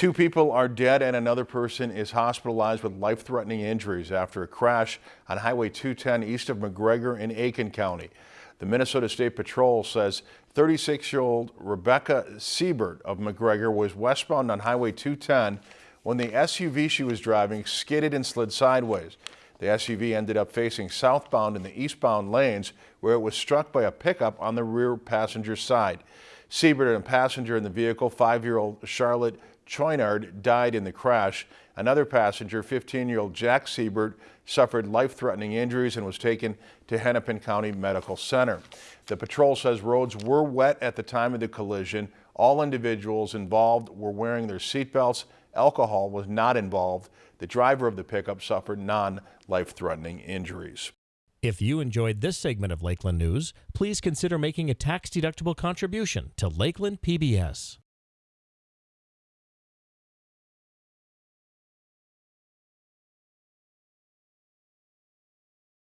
Two people are dead and another person is hospitalized with life-threatening injuries after a crash on Highway 210 east of McGregor in Aitkin County. The Minnesota State Patrol says 36-year-old Rebecca Siebert of McGregor was westbound on Highway 210 when the SUV she was driving skidded and slid sideways. The SUV ended up facing southbound in the eastbound lanes where it was struck by a pickup on the rear passenger side. Siebert and a passenger in the vehicle, five-year-old Charlotte Choinard, died in the crash. Another passenger, 15-year-old Jack Siebert, suffered life-threatening injuries and was taken to Hennepin County Medical Center. The patrol says roads were wet at the time of the collision. All individuals involved were wearing their seatbelts. Alcohol was not involved. The driver of the pickup suffered non-life-threatening injuries. If you enjoyed this segment of Lakeland News, please consider making a tax-deductible contribution to Lakeland PBS.